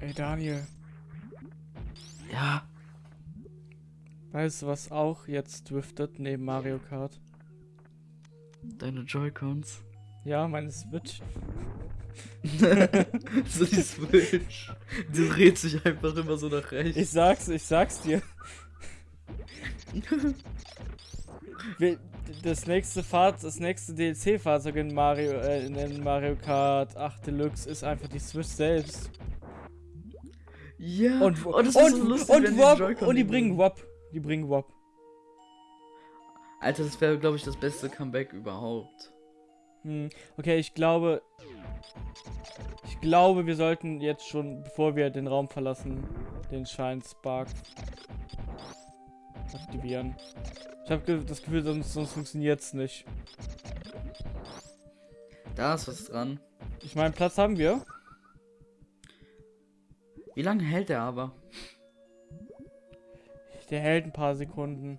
Ey, Daniel. Ja. Weißt du, was auch jetzt driftet neben Mario Kart? Deine Joy-Cons. Ja, meine Switch. so die Switch. Die dreht sich einfach immer so nach rechts. Ich sag's, ich sag's dir. Das nächste Fahrt, das nächste DLC-Fahrzeug in Mario, äh, in Mario Kart 8 Deluxe ist einfach die Switch selbst. Ja. Und, oh, das ist und, so lustig, und, Wop, und die bringen. Wop. Die bringen Wop. Alter, das wäre, glaube ich, das beste Comeback überhaupt. Hm, okay, ich glaube. Ich glaube, wir sollten jetzt schon, bevor wir den Raum verlassen, den Shine Spark aktivieren. Ich habe das Gefühl, sonst, sonst funktioniert's nicht. Da ist was dran. Ich meine, Platz haben wir. Wie lange hält der aber? Der hält ein paar Sekunden.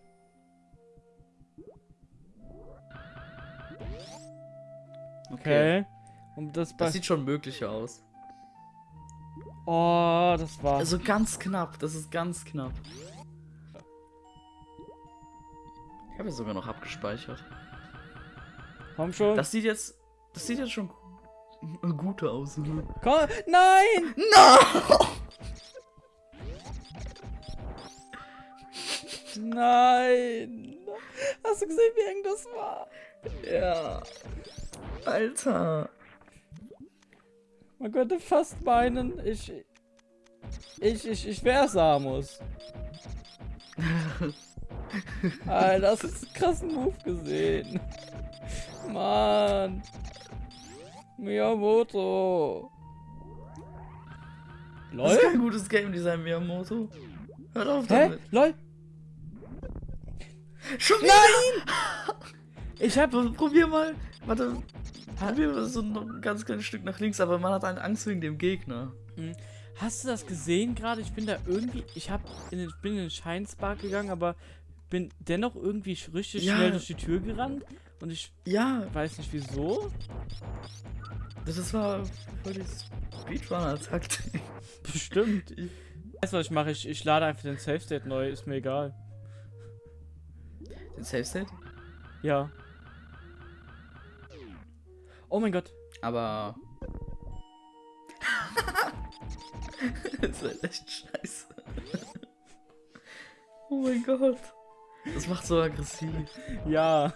Okay. Und das. Das sieht schon möglich aus. oh, das war. Also ganz knapp. Das ist ganz knapp. Ich habe ja sogar noch abgespeichert. Komm schon. Das sieht jetzt. Das sieht jetzt schon gu- gut aus. Komm. Nein! No! Nein! Hast du gesehen, wie eng das war? Ja. Alter. Man könnte fast meinen, ich. Ich, ich, ich wäre Samus. Alter, das ist einen krassen Move gesehen. Mann. Miyamoto. Das Lol? ist kein gutes Game Design, Miyamoto. Hört auf Hä? damit. Lol? Schon Nein! Ich hab. wieder. Probier mal. Warte. Probier mal so ein ganz kleines Stück nach links, aber man hat eine Angst wegen dem Gegner. Hast du das gesehen gerade? Ich bin da irgendwie. Ich hab in den, bin in den Scheinspark gegangen, aber bin dennoch irgendwie richtig Ja. schnell durch die Tür gerannt. Und ich Ja, weiß nicht wieso. das war voll die Speedrunner-Taktik. Bestimmt. Weißt du, was ich mache? Ich, ich lade einfach den Safe State neu, ist mir egal. Safe State? Ja. Oh mein Gott. Aber. das ist echt scheiße. oh mein Gott. Das macht so aggressiv. Ja.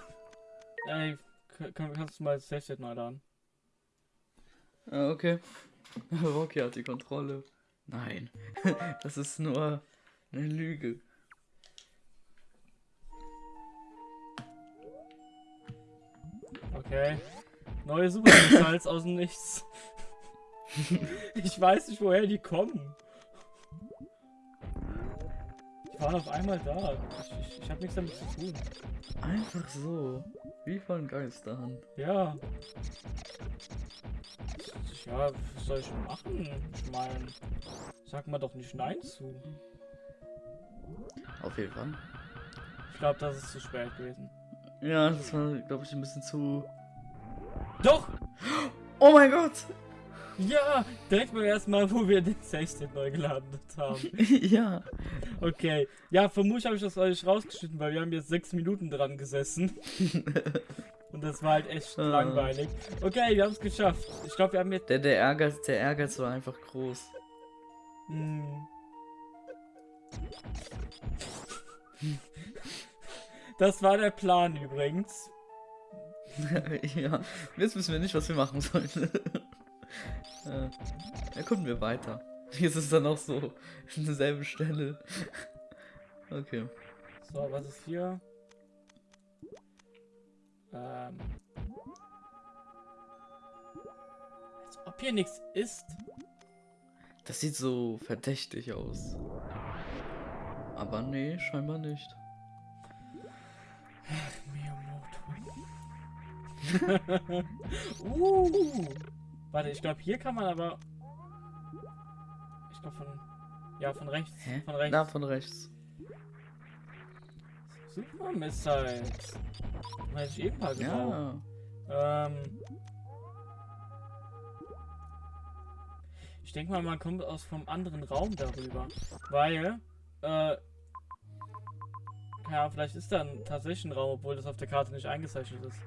Ey, kann, kannst du mal das Safe State neu laden? Ah, okay. Rocky hat die Kontrolle. Nein. Das ist nur eine Lüge. Okay. Neue Superstars aus dem Nichts. ich weiß nicht, woher die kommen. Die waren auf einmal da. Ich, ich, ich habe nichts damit zu tun. Einfach so. Wie von Geisterhand. Ja. Ja, was soll ich machen? Ich meine, sag mal doch nicht Nein zu. Auf jeden Fall. Ich glaube, das ist zu spät gewesen. Ja, das war, glaube ich, ein bisschen zu. Doch! Oh mein Gott! Ja! Direkt beim ersten Mal, wo wir den Safe State neu geladen haben. ja. Okay. Ja, vermutlich habe ich das euch rausgeschnitten, weil wir haben jetzt sechs Minuten dran gesessen. Und das war halt echt Ah. langweilig. Okay, wir haben es geschafft. Ich glaube, wir haben jetzt. Der, der, Ehrgeiz, der Ehrgeiz war einfach groß. Hm. Das war der Plan übrigens. ja. Jetzt wissen wir nicht, was wir machen sollen. äh, erkunden wir weiter. Jetzt ist es dann auch so an derselben Stelle. Okay. So, was ist hier? Ähm. Als ob hier nichts ist. Das sieht so verdächtig aus. Aber nee, scheinbar nicht. Uh. Warte, ich glaube, hier kann man aber. Ich glaube von. Ja, von rechts. Hä? Von rechts. Da von rechts. Super Missiles. Hätte ich eben mal gebraucht. Ja. Ähm. Ich denke mal, man kommt aus vom anderen Raum darüber. Weil, äh, ja, vielleicht ist da ein, tatsächlich ein Raum, obwohl das auf der Karte nicht eingezeichnet ist.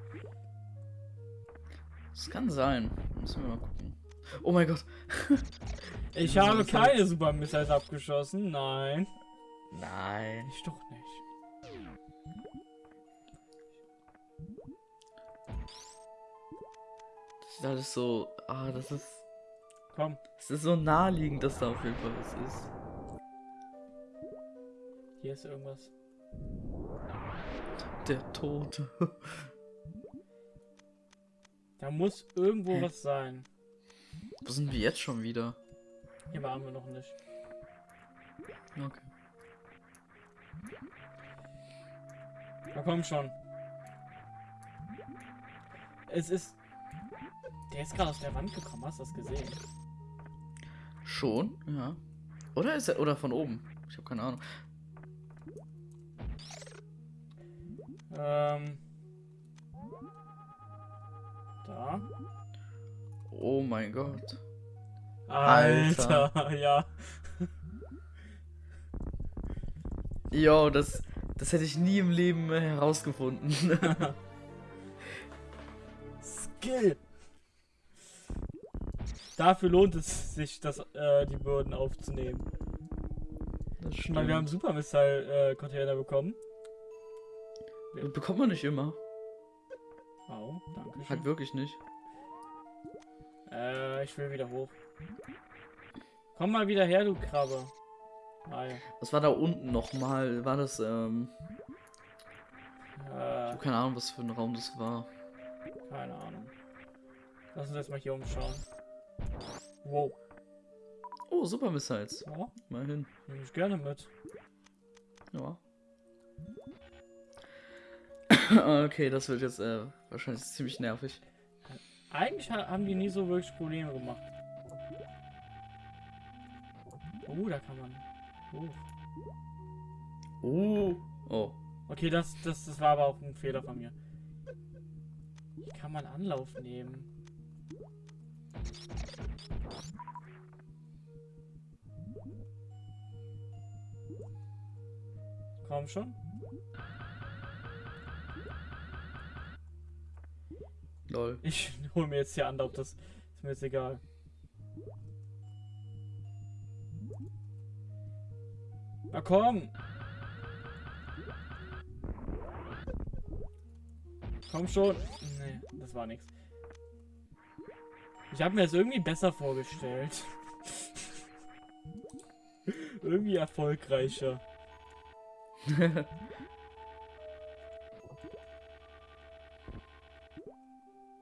Das kann sein. Müssen wir mal gucken. Oh mein Gott. Ich habe keine Super Missiles abgeschossen, nein. Nein. Ich doch nicht. Das ist alles so. Ah, das ist. Komm, Es ist so naheliegend, dass da auf jeden Fall was ist. hier ist irgendwas. Der Tote. Da muss irgendwo Hä? was sein. Wo sind wir jetzt schon wieder? Hier waren wir noch nicht. Okay. Na komm schon. Es ist. Der ist gerade aus der Wand gekommen, hast du das gesehen? Schon? Ja. Oder ist er. Oder von oben? Ich habe keine Ahnung. Ähm. Da. Oh mein Gott. Alter, ja. Jo, das. Das hätte ich nie im Leben herausgefunden. Skill. Dafür lohnt es sich, das, äh, die Bürden aufzunehmen. Das Ich meine, wir haben Super Missile äh, Container bekommen. Bekommt man nicht immer. Au, danke schön. Halt wirklich nicht. Äh, ich will wieder hoch. Komm mal wieder her, du Krabbe. Ah, ja. Was war da unten nochmal? War das, ähm. Ich Äh, hab keine Ahnung, was für ein Raum das war. keine Ahnung. Lass uns jetzt mal hier umschauen. Wow. Oh, Super Missiles. Ja, Mal hin. nehme ich gerne mit. Ja. okay, das wird jetzt äh, wahrscheinlich ziemlich nervig. Eigentlich ha haben die nie so wirklich Probleme gemacht. Oh, da kann man. hoch. Oh. Oh. Okay, das, das, das war aber auch ein Fehler von mir. Hier kann man Anlauf nehmen. Komm schon. Lol. Ich hole mir jetzt hier Anlauf, das ist mir jetzt egal. Na komm! Komm schon! Nee, das war nichts. Ich habe mir das irgendwie besser vorgestellt. irgendwie erfolgreicher.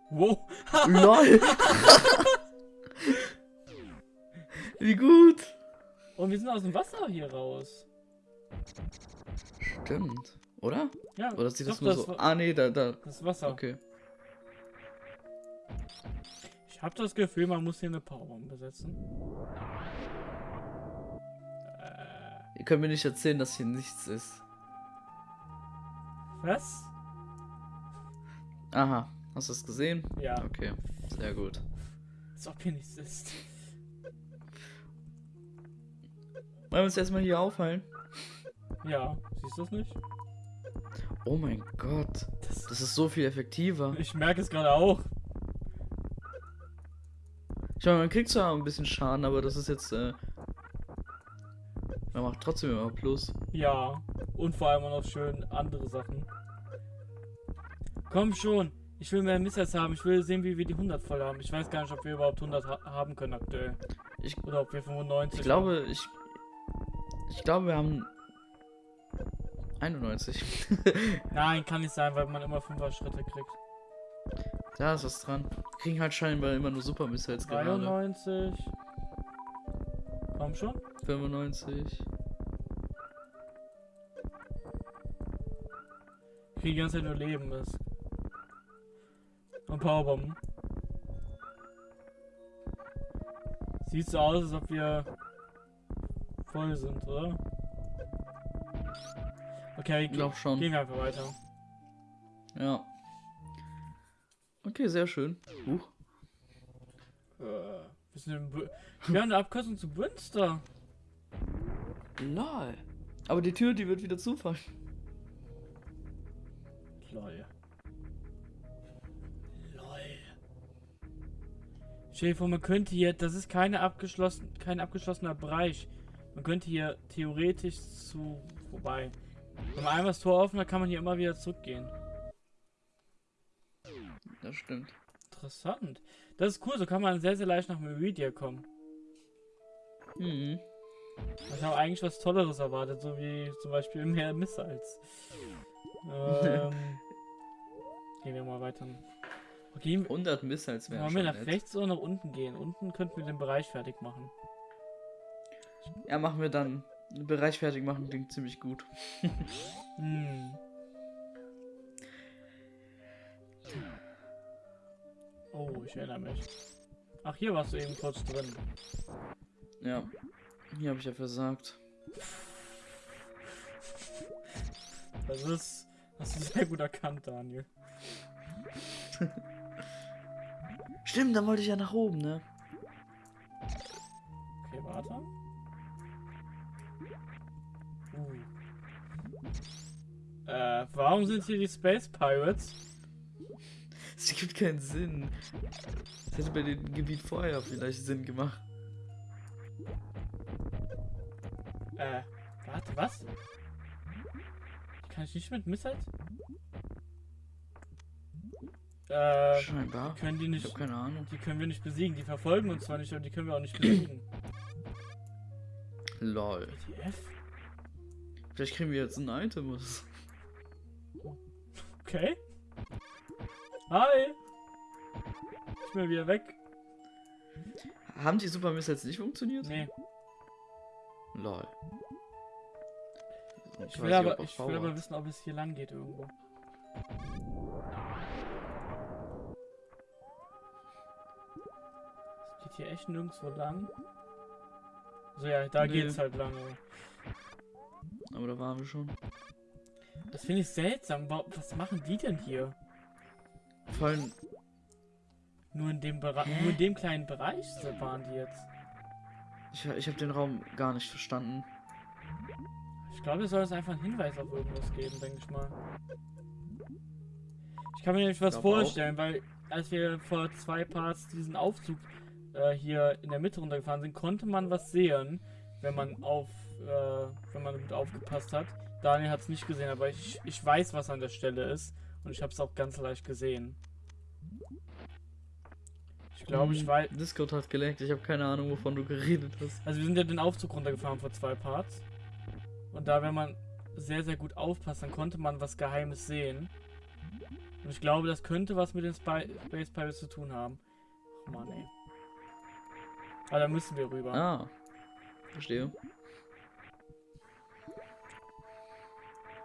Wow! Lol. Wie gut. Und wir sind aus dem Wasser hier raus. Stimmt. Oder? Ja, Oder sieht das nur so? Wa- Ah, nee, da, da. das Wasser. Okay. Ich habe das Gefühl, man muss hier eine Powerbomb besetzen. Ihr könnt mir nicht erzählen, dass hier nichts ist. was? Aha. Hast du es gesehen? Ja, Okay. Sehr gut. als ob hier nichts ist. Wollen wir uns erstmal hier aufhalten? Ja, siehst du das nicht? Oh mein Gott. Das, Das ist so viel effektiver. ich merke es gerade auch. Ich meine, man kriegt zwar ein bisschen Schaden, aber das ist jetzt, äh. Man macht trotzdem immer Plus. Ja, und vor allem auch noch schön andere Sachen. Komm schon, ich will mehr Missiles haben. Ich will sehen, wie wir die 100 voll haben. Ich weiß gar nicht, ob wir überhaupt 100 ha haben können aktuell. Ich- Oder ob wir 95 Ich glaube, ich. Ich glaube, wir haben. 91. haben. Nein, kann nicht sein, weil man immer 5er Schritte kriegt. da ist was dran. Kriegen halt scheinbar immer nur Super Missiles gerade. 93. Komm schon. 95. Ich kriege die ganze Zeit nur Leben ist. Und Powerbomben. Sieht so aus, als ob wir voll sind, oder? Okay, Ich glaube schon. gehen wir einfach weiter. Ja. Okay, sehr schön. Huch. Äh, wir sind wir haben eine Abkürzung zu Münster. Lol. Aber die Tür, die wird wieder zufallen. Lol. Vor, man könnte hier, das ist keine abgeschlossen, kein abgeschlossener Bereich. Man könnte hier theoretisch zu vorbei. Wenn man einmal das Tor offen hat, kann man hier immer wieder zurückgehen. Das stimmt. Interessant. Das ist cool, so kann man sehr, sehr leicht nach Meridia kommen. Mhm. Ich habe eigentlich was Tolleres erwartet, so wie zum Beispiel mehr Missiles. Ähm, gehen wir mal weiter. Okay, 100 Missiles wären wollen wir nach nett. rechts oder nach unten gehen? Unten könnten wir den Bereich fertig machen. Ja, machen wir dann. Den Bereich fertig machen klingt ziemlich gut. Hm. Oh, ich erinnere mich. Ach, hier warst du eben kurz drin. Ja. Hier habe ich ja versagt. Das ist. Hast du sehr gut erkannt, Daniel. Stimmt, dann wollte ich ja nach oben, ne? Okay, warte. Uh. Äh, warum sind hier die Space Pirates? Es gibt keinen Sinn. Das hätte bei dem Gebiet vorher vielleicht Sinn gemacht. Äh, warte, was? Kann ich nicht mit Missiles? Äh, Scheinbar. können die Ich nicht. habe keine Ahnung. Die können wir nicht besiegen. Die verfolgen uns zwar nicht, aber die können wir auch nicht besiegen. Lol. ETF? Vielleicht kriegen wir jetzt ein Item. so. Okay. Hi! Ich bin wieder weg. Haben die Super Missiles nicht funktioniert? Nee, Lol. ich will, aber, ich will aber wissen, ob es hier lang geht irgendwo. Hier echt nirgendwo lang. So ja, da Nee. geht's halt lang. aber- Aber da waren wir schon. Das finde ich seltsam. Wa- Was machen die denn hier? Vor allem, Nur in dem Bereich, nur in dem kleinen Bereich waren die jetzt. ich, ich habe den Raum gar nicht verstanden. Ich glaube, es soll es einfach einen Hinweis auf irgendwas geben, denke ich mal. Ich kann mir nämlich was Glaub auch. vorstellen, weil als wir vor zwei Parts diesen Aufzug äh, hier in der Mitte runtergefahren sind, konnte man was sehen, wenn man auf, äh, wenn man gut aufgepasst hat. Daniel hat es nicht gesehen, aber ich, ich weiß, was an der Stelle ist und ich habe es auch ganz leicht gesehen. Ich glaube, ich Hm, weiß. Discord hat geleckt. Ich habe keine Ahnung, wovon du geredet hast. Also wir sind ja den Aufzug runtergefahren vor zwei Parts. Und da, wenn man sehr, sehr gut aufpasst, dann konnte man was Geheimes sehen. Und ich glaube, das könnte was mit den Spy Space Pirates zu tun haben. Oh Mann, ey. Aber da müssen wir rüber. Ah. Verstehe.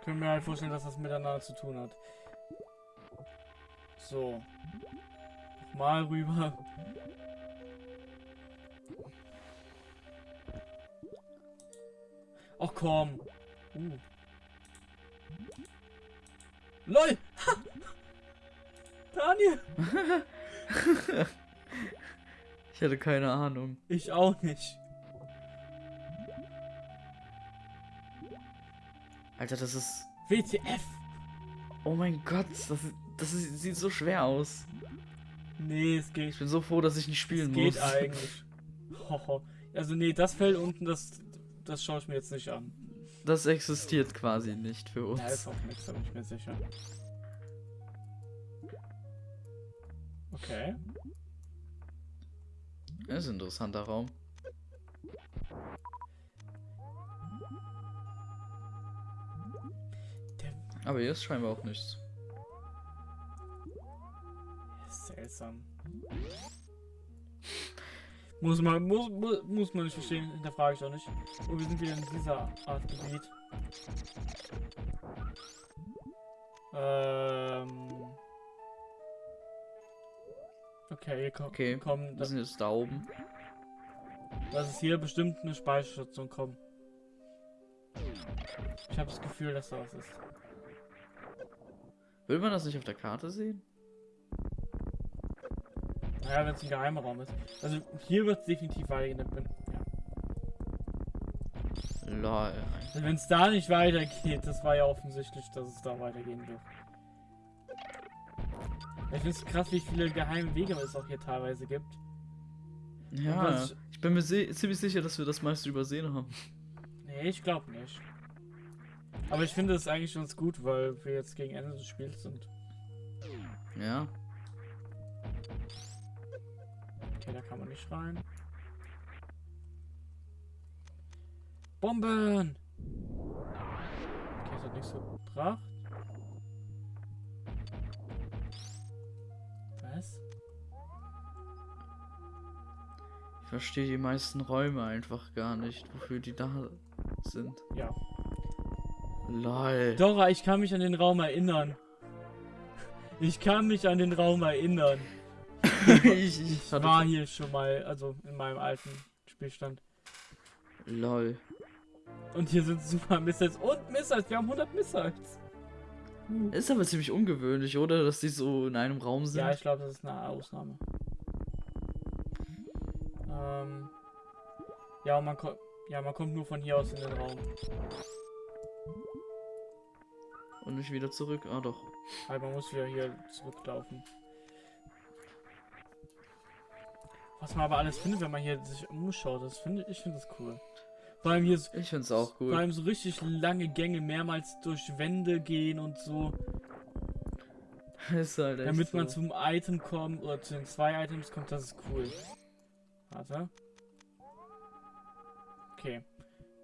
Können wir halt vorstellen, dass das miteinander zu tun hat. So. Mal rüber. Ach komm. Uh. LOL! Ha! Daniel! Ich hatte keine Ahnung. Ich auch nicht. Alter, das ist. WTF! Oh mein Gott, das, das ist, sieht so schwer aus. Nee, es geht. Ich bin so froh, dass ich nicht spielen Es geht muss. eigentlich. Hoho. Also nee, das Feld unten, das, das schaue ich mir jetzt nicht an. Das existiert quasi nicht für uns. Ja, ist auch nichts, da bin ich mir sicher. Okay. Das ist ein interessanter Raum. Aber hier ist scheinbar auch nichts. seltsam. Muss man, muss, muss, muss man nicht verstehen, hinterfrage ich auch nicht. Oh, wir sind wieder in dieser Art Gebiet. Ähm. Okay, hier kommt. Okay, Komm, Wir das, sind jetzt da oben. das ist hier bestimmt eine Speicherstation. Komm. Ich habe das Gefühl, dass da was ist. Will man das nicht auf der Karte sehen? Naja, wenn es ein geheimer Raum ist. Also hier wird es definitiv weitergehen. Ja. Also wenn es da nicht weitergeht, das war ja offensichtlich, dass es da weitergehen wird. Ich finde es krass, wie viele geheime Wege es auch hier teilweise gibt. Ja, was- ich bin mir ziemlich sicher, dass wir das meiste übersehen haben. Nee, ich glaube nicht. Aber ich finde es eigentlich ganz gut, weil wir jetzt gegen Ende des Spiels sind. Ja. Okay, da kann man nicht rein. Bomben! Okay, das hat nichts gebracht. Was? Ich verstehe die meisten Räume einfach gar nicht, wofür die da sind. Ja. Lol. Dora, ich kann mich an den Raum erinnern. Ich kann mich an den Raum erinnern. ich, ich Ich war hier schon mal, also in meinem alten Spielstand. Lol. Und hier sind super Missiles und Missiles. Wir haben 100 Missiles. Ist aber ziemlich ungewöhnlich, oder? Dass die so in einem Raum sind. Ja, ich glaube, das ist eine Ausnahme. Ähm, ja, man kommt, ja, man kommt nur von hier aus in den Raum. Und nicht wieder zurück. Ah, doch. Halt, man muss wieder hier zurücklaufen. Was man aber alles findet, wenn man hier sich umschaut, das finde ich finde das cool. Vor allem hier so, Ich find's auch vor gut. allem so richtig lange Gänge, mehrmals durch Wände gehen und so, ist halt echt damit man so. zum Item kommt oder zu den zwei Items kommt, das ist cool. Warte. Okay.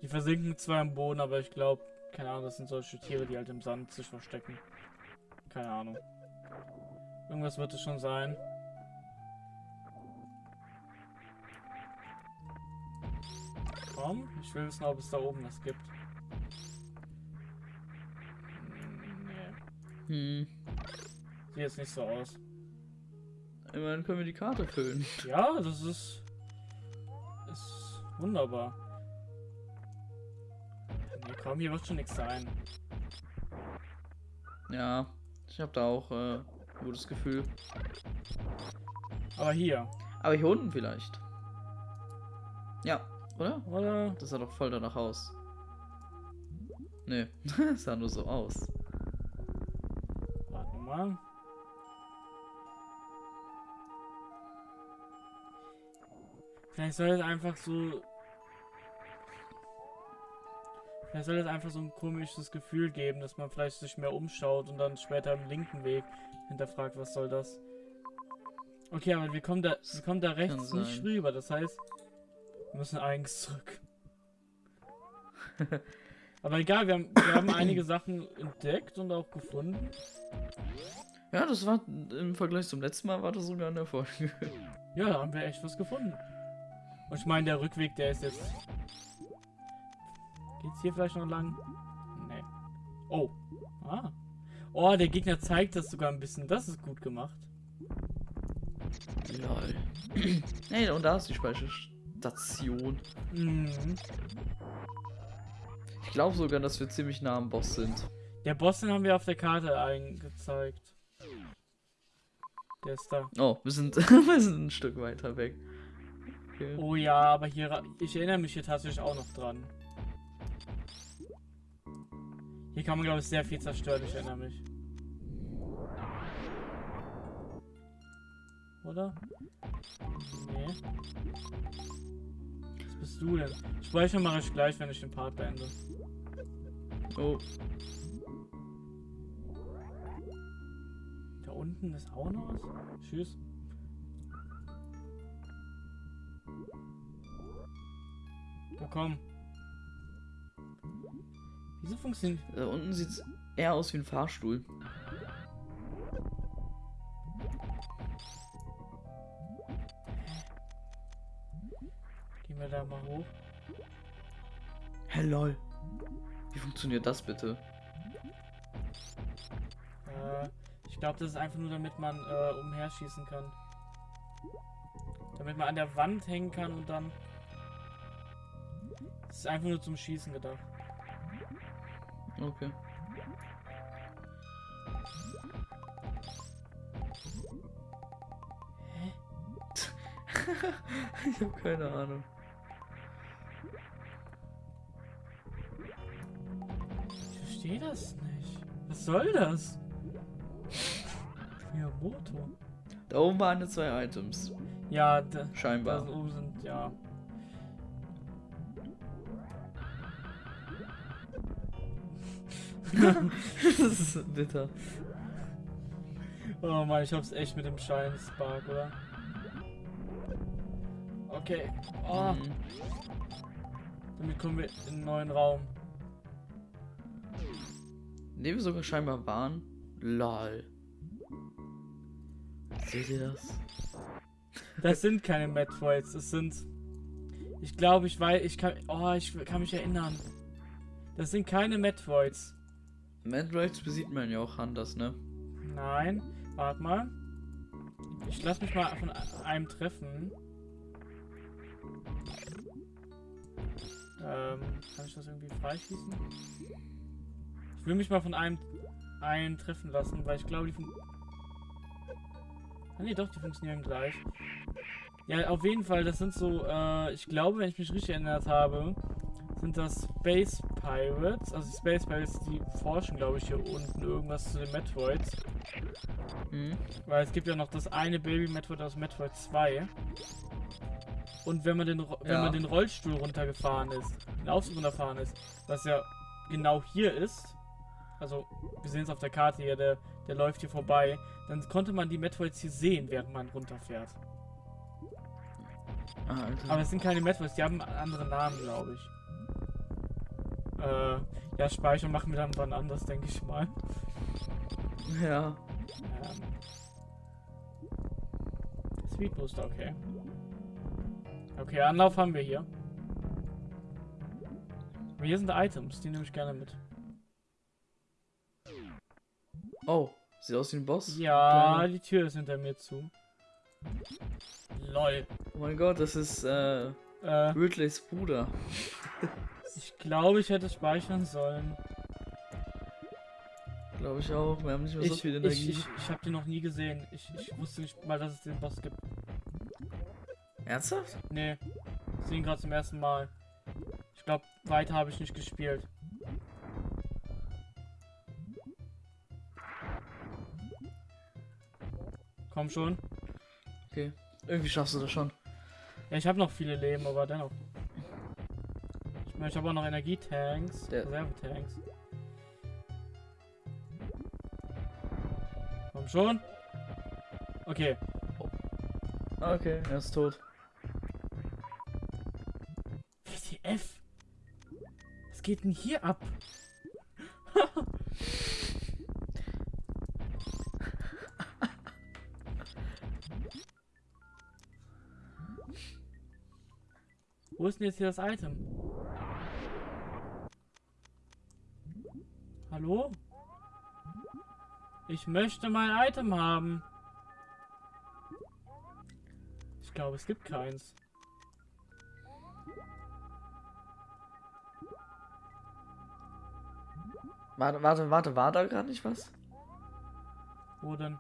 Die versinken zwar im Boden, aber ich glaube, keine Ahnung, das sind solche Tiere, die halt im Sand sich verstecken. Keine Ahnung. Irgendwas wird es schon sein. Komm, ich will wissen, ob es da oben was gibt. Hm, Nee, Hm. sieht jetzt nicht so aus. Immerhin können wir die Karte füllen. Ja, das ist. Ist wunderbar. Nee, komm, hier wird schon nichts sein. Ja. Ich habe da auch äh, ein gutes Gefühl. Aber hier, Aber hier unten vielleicht. Ja, oder? oder? Das sah doch voll danach aus. Nee, es sah nur so aus. Warte mal. Vielleicht soll es einfach so. Vielleicht soll es einfach so ein komisches Gefühl geben, dass man vielleicht sich mehr umschaut und dann später im linken Weg hinterfragt, was soll das? Okay, aber wir kommen da, wir kommen da rechts nicht rüber, das heißt, müssen eigentlich zurück. aber egal, wir haben, wir haben einige Sachen entdeckt und auch gefunden. Ja, das war im Vergleich zum letzten Mal war das sogar ein Erfolg. Ja, da haben wir echt was gefunden. Und ich meine, der Rückweg, der ist jetzt. Geht's hier vielleicht noch lang? Nee. Oh. Ah. Oh, der Gegner zeigt das sogar ein bisschen. Das ist gut gemacht. Lol. hey, und da ist die Speicherstation. Mhm. Ich glaube sogar, dass wir ziemlich nah am Boss sind. Der Boss, den haben wir auf der Karte eingezeigt. Der ist da. Oh, wir sind, wir sind ein Stück weiter weg. Okay. Oh ja, aber hier. Ich erinnere mich hier tatsächlich auch noch dran. Hier kann man, glaube ich, sehr viel zerstören. Ich erinnere mich. Oder? Nee. Was bist du denn? Speichern mache ich gleich, wenn ich den Part beende. Oh, Da unten ist auch noch was. Tschüss. Na komm. Wieso funktioniert. da unten sieht es eher aus wie ein Fahrstuhl. Lol. Wie funktioniert das bitte? Äh, ich glaube, das ist einfach nur, damit man äh, umherschießen kann. Damit man an der Wand hängen kann und dann. Das ist einfach nur zum Schießen gedacht. Okay. Hä? ich habe keine Ahnung. Das nicht. Was soll das? Miyamoto. Da oben waren jetzt zwei Items. Ja, da, da Scheinbar. oben sind, ja. das ist bitter. Oh Mann, ich hab's echt mit dem Schein Spark, oder? Okay. Oh, Mhm. damit kommen wir in einen neuen Raum. In dem wir sogar scheinbar waren. Lol. Seht ihr das? Das sind keine Metroids, das sind. Ich glaube, ich weiß, ich kann. Oh, ich kann mich erinnern. Das sind keine Metroids. Metroids besiegt man ja auch anders, ne? Nein, warte mal. Ich lass mich mal von einem treffen. Ähm, kann ich das irgendwie freischießen? Ich will mich mal von einem einen treffen lassen, weil ich glaube, die fun Ah nee, doch, die funktionieren gleich. Ja, auf jeden Fall, das sind so, äh, ich glaube, wenn ich mich richtig erinnert habe, sind das Space Pirates. Also die Space Pirates, die forschen, glaube ich, hier unten irgendwas zu den Metroids. Mhm. Weil es gibt ja noch das eine Baby Metroid aus Metroid 2. Und wenn man den, Ro- wenn Ja. man den Rollstuhl runtergefahren ist, den Aufzug runtergefahren ist, was ja genau hier ist, also wir sehen es auf der Karte hier, der, der läuft hier vorbei, dann konnte man die Metroids hier sehen, während man runterfährt. Ah. Aber es sind keine Metroids, die haben andere Namen, glaube ich. Äh, ja, Speicher machen wir dann wann anders, denke ich mal. ja. Ähm, Speed Booster, okay. Okay, Anlauf haben wir hier. Aber hier sind Items, die nehme ich gerne mit. Oh, sieht aus wie ein Boss. Ja, die Tür ist hinter mir zu. Lol. Oh mein Gott, das ist äh, Äh, Ridleys Bruder. ich glaube, ich hätte speichern sollen. Glaube ich auch. Wir haben nicht mehr so Ich, viel ich, Energie. ich, ich habe den noch nie gesehen. Ich, ich wusste nicht mal, dass es den Boss gibt. Ernsthaft? Nee, ich sehe ihn gerade zum ersten Mal. Ich glaube, weiter habe ich nicht gespielt. Komm schon. Okay. Irgendwie schaffst du das schon. Ja, ich habe noch viele Leben, aber dennoch. Ich meine, ich habe auch noch Energietanks, Der- Reservetanks. Komm schon. Okay. Ah, Okay, er ist tot. WTF? Was geht denn hier ab? Ist denn jetzt hier das Item? Hallo? Ich möchte mein Item haben. Ich glaube, es gibt keins. Warte, warte, warte, war da gerade nicht was? Wo denn?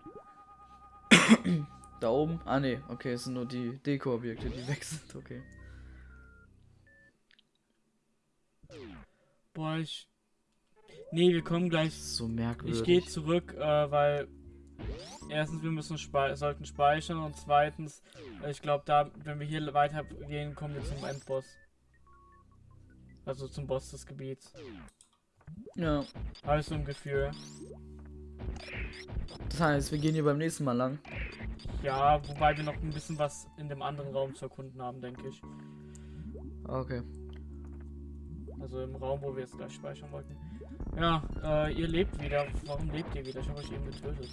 Da oben? Ah ne, okay, es sind nur die Deko-Objekte, die weg sind, okay. Boah, ich. Nee, wir kommen gleich. so merkwürdig. Ich gehe zurück, äh, weil. Erstens, wir müssen spei sollten speichern und zweitens, äh, ich glaube, da, wenn wir hier weitergehen, kommen wir zum Endboss. Also zum Boss des Gebiets. Ja, Habe ich so ein Gefühl. das heißt, wir gehen hier beim nächsten Mal lang. Ja, wobei wir noch ein bisschen was in dem anderen Raum zu erkunden haben, denke ich. Okay. Also im Raum, wo wir jetzt gleich speichern wollten. Ja, äh, ihr lebt wieder. Warum lebt ihr wieder? Ich habe euch eben getötet.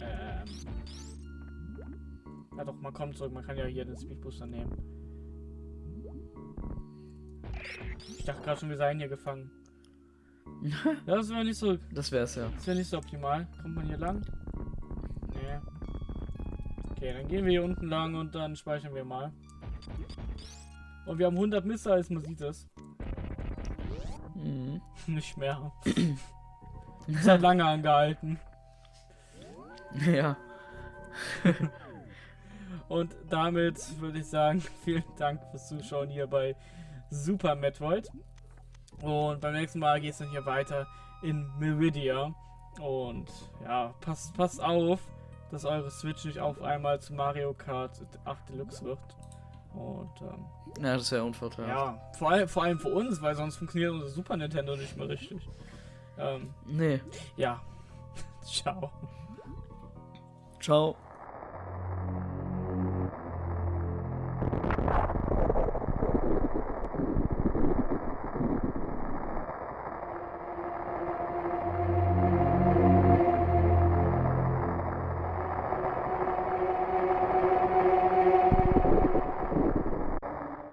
Ähm. Ja doch, man kommt zurück. Man kann ja hier den Speedbooster nehmen. Ich dachte gerade schon, wir seien hier gefangen. Ja, das wäre nicht so. Das wär's ja. Das wäre nicht so optimal. Kommt man hier lang? Nee. Okay, dann gehen wir hier unten lang und dann speichern wir mal. Und wir haben 100 Missiles, man sieht es. Mhm. Nicht mehr. Das hat lange angehalten. ja. Und damit würde ich sagen, vielen Dank fürs Zuschauen hier bei Super Metroid. Und beim nächsten Mal geht es dann hier weiter in Meridia. Und ja, passt, passt auf, dass eure Switch nicht auf einmal zu Mario Kart 8 Deluxe wird. Und ähm, Ja, das ist ja unvorteilhaft. ja, vor, allem- vor allem für uns, weil sonst funktioniert unser Super Nintendo nicht mehr richtig. Ähm, Nee. ja, ciao. Ciao.